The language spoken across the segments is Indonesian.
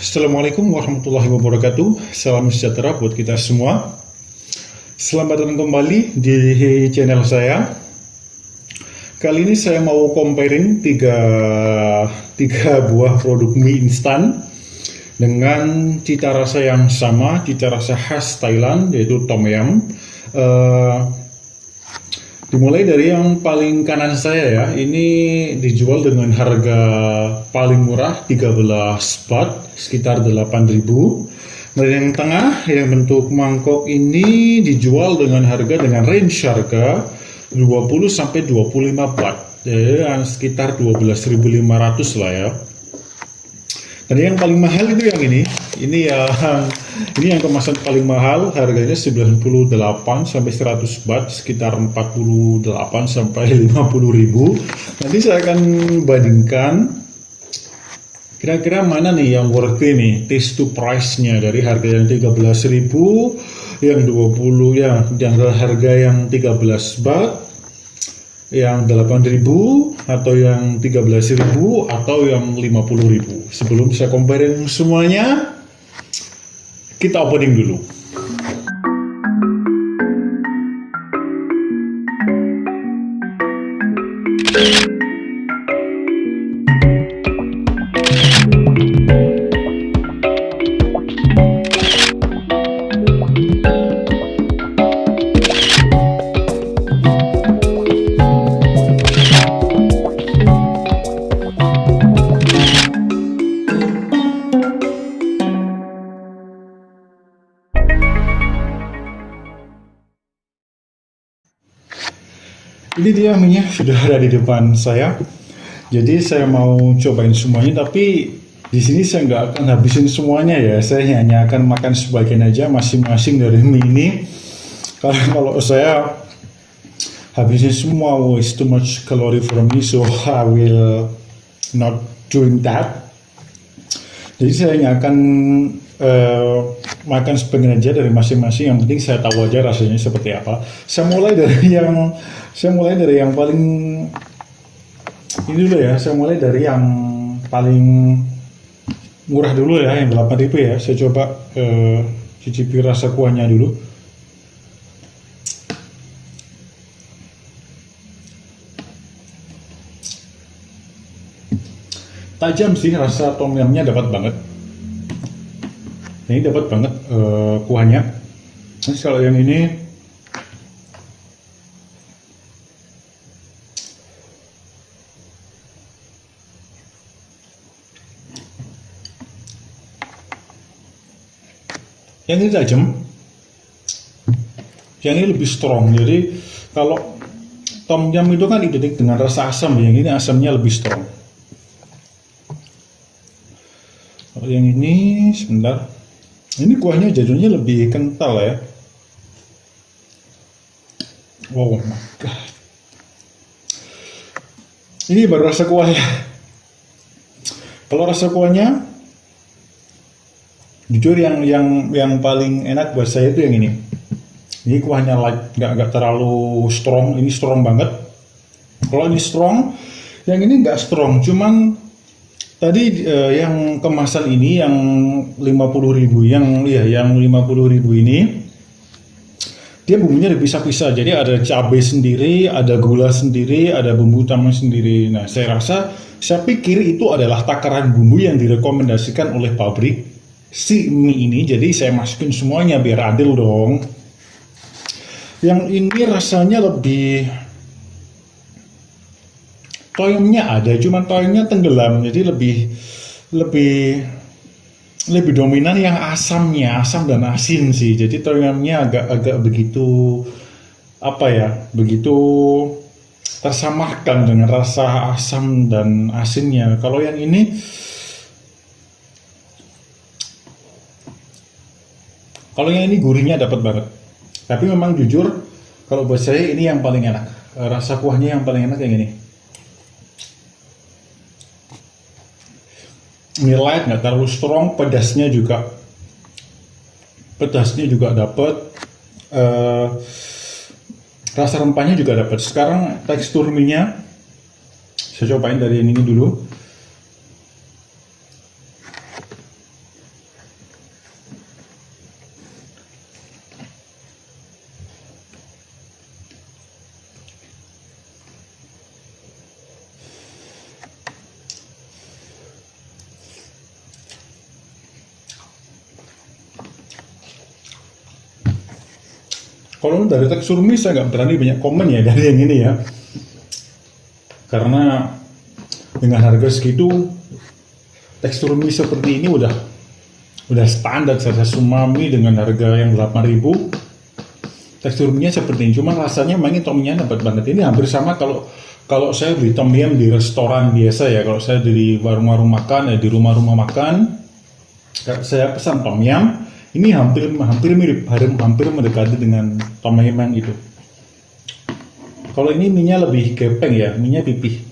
Assalamualaikum warahmatullahi wabarakatuh. Salam sejahtera buat kita semua. Selamat datang kembali di channel saya. Kali ini saya mau comparing tiga, tiga buah produk mie instan Dengan cita rasa yang sama, cita rasa khas Thailand yaitu Tom Yum. Uh, Dimulai dari yang paling kanan saya ya, ini dijual dengan harga paling murah 13 baht, sekitar 8000 Dan yang tengah yang bentuk mangkok ini dijual dengan harga dengan range harga 20 sampai 25 baht, ya, sekitar 12.500 lah ya. Dan yang paling mahal itu yang ini. Ini yang ini yang kemasan paling mahal, harganya 98 sampai 100 baht, sekitar 48 sampai 50 ribu. Nanti saya akan bandingkan kira-kira mana nih yang worth ini, taste to price-nya dari harga yang 13.000, yang 20 ya, yang harga yang 13 baht, yang 8000 atau yang 13000 atau yang 50000 sebelum saya comparing semuanya kita opening dulu ini dia minyak sudah ada di depan saya. Jadi saya mau cobain semuanya tapi di sini saya nggak akan habisin semuanya ya. Saya hanya akan makan sebagian aja masing-masing dari mie ini. Karena kalau saya habisin semua oh, too much calorie for me so I will not doing that. Jadi saya hanya akan uh, makan sebagian aja dari masing-masing yang penting saya tahu aja rasanya seperti apa. Saya mulai dari yang saya mulai dari yang paling ini dulu ya saya mulai dari yang paling murah dulu ya yang 8000 ya. Saya coba uh, cicipi rasa kuahnya dulu. Tajam sih rasa tom yumnya dapat banget ini dapat banget uh, kuahnya. Terus kalau yang ini yang ini tajam. Yang ini lebih strong jadi kalau tom yum itu kan identik dengan rasa asam yang ini asamnya lebih strong. Kalau yang ini sebentar ini kuahnya jadinya lebih kental ya. Wow my ini baru rasa kuah ya. Kalau rasa kuahnya jujur yang yang yang paling enak buat saya itu yang ini. Ini kuahnya light nggak nggak terlalu strong. Ini strong banget. Kalau ini strong yang ini nggak strong. Cuman tadi uh, yang kemasan ini yang 50.000 yang ya yang 50.000 ini dia bumbunya dipisah-pisah. Jadi ada cabai sendiri ada gula sendiri ada bumbu utama sendiri. Nah saya rasa saya pikir itu adalah takaran bumbu yang direkomendasikan oleh pabrik si mie ini. Jadi saya masukin semuanya biar adil dong. Yang ini rasanya lebih toyongnya ada cuman toyongnya tenggelam jadi lebih lebih lebih dominan yang asamnya asam dan asin sih jadi toyongnya agak agak begitu apa ya begitu tersamarkan dengan rasa asam dan asinnya kalau yang ini Kalau yang ini gurihnya dapat banget. Tapi memang jujur, kalau buat saya ini yang paling enak. Rasa kuahnya yang paling enak yang ini. Ini light, nggak terlalu strong, pedasnya juga pedasnya juga dapat. Uh, rasa rempahnya juga dapat. Sekarang tekstur mie-nya saya cobain dari ini dulu. Kalau dari tekstur mie saya nggak berani banyak komen ya dari yang ini ya. Karena dengan harga segitu tekstur mie seperti ini udah udah standar saya sumami dengan harga yang 8000 tekstur mie seperti ini cuma rasanya main tomnya dapat banget. Ini hampir sama kalau kalau saya beli tom yum di restoran biasa ya. Kalau saya di warung-warung makan ya di rumah-rumah makan saya pesan tom yum ini hampir hampir mirip hampir mendekati dengan tom itu. Kalau ini minyak lebih gepeng ya minyak pipih.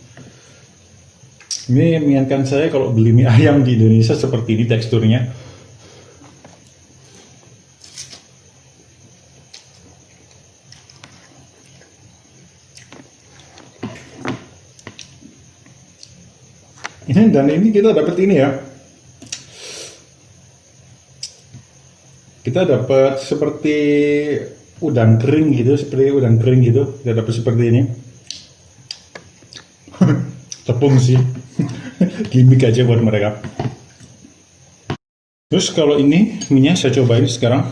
Ini mengingatkan saya kalau beli mie ayam di Indonesia seperti ini teksturnya. Ini dan ini kita dapat ini ya kita dapat seperti udang kering gitu seperti udang kering gitu. Kita dapat seperti ini. Tepung sih. Gimmick aja buat mereka. Terus kalau ini minyak saya cobain sekarang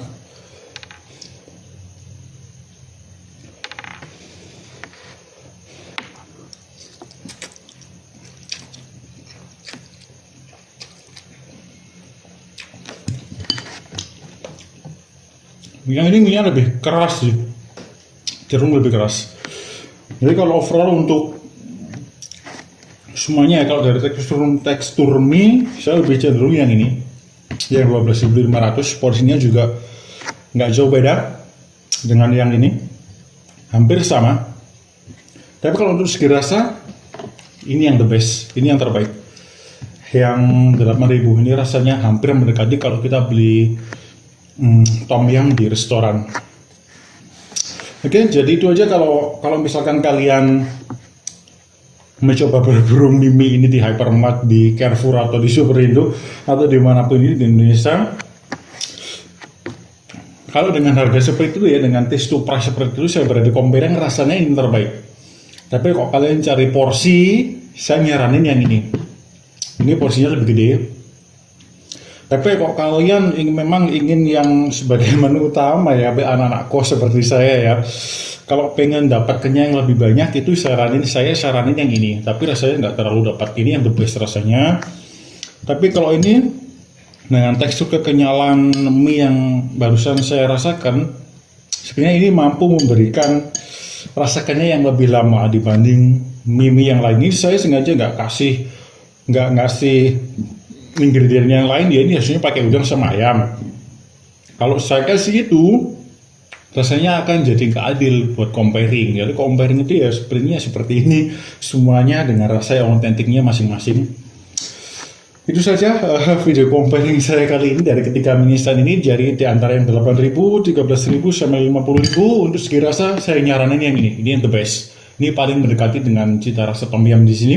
yang ini minyak lebih keras sih. Cenderung lebih keras. Jadi kalau overall untuk semuanya ya kalau dari tekstur tekstur mie saya lebih cenderung yang ini. Yang 12.500 porsinya juga nggak jauh beda dengan yang ini. Hampir sama. Tapi kalau untuk segi rasa ini yang the best ini yang terbaik. Yang 8000 ini rasanya hampir mendekati kalau kita beli hmm, tom yum di restoran. Oke, jadi itu aja kalau kalau misalkan kalian mencoba berburu mimi ini di hypermart, di Carrefour atau di Superindo atau di mana pun ini di Indonesia. Kalau dengan harga seperti itu ya, dengan taste to price seperti itu, saya berada compare rasanya ini terbaik. Tapi kalau kalian cari porsi, saya nyaranin yang ini. Ini porsinya lebih gede, tapi kok kalian ingin, memang ingin yang sebagai menu utama ya, anak-anak kos seperti saya ya, kalau pengen dapat kenyang yang lebih banyak itu saranin saya saranin yang ini. Tapi rasanya nggak terlalu dapat ini yang the best rasanya. Tapi kalau ini dengan tekstur kekenyalan mie yang barusan saya rasakan, sebenarnya ini mampu memberikan rasakannya yang lebih lama dibanding mie-mie yang lain. Ini saya sengaja nggak kasih nggak ngasih ingredient yang lain dia ini hasilnya pakai udang sama kalau saya kasih itu rasanya akan jadi keadil buat comparing. Jadi comparing itu ya sebenarnya seperti ini semuanya dengan rasa yang otentiknya masing-masing. Itu saja uh, video comparing saya kali ini dari ketiga mini stand ini. Jadi di antara yang 8000, 13000 sampai 50000 untuk segi rasa saya nyaranin yang ini. Ini yang the best. Ini paling mendekati dengan cita rasa yum di sini.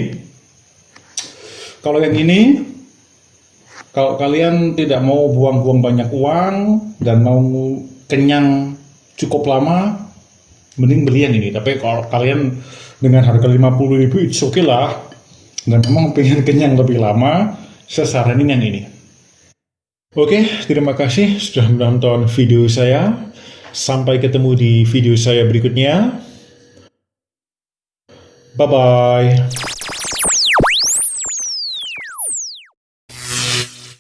Kalau yang ini kalau kalian tidak mau buang-buang banyak uang dan mau kenyang cukup lama, mending beli yang ini. Tapi kalau kalian dengan harga 50 ribu, oke okay lah. Dan memang pengen kenyang lebih lama, saya saranin yang ini. Oke, terima kasih sudah menonton video saya. Sampai ketemu di video saya berikutnya. Bye-bye.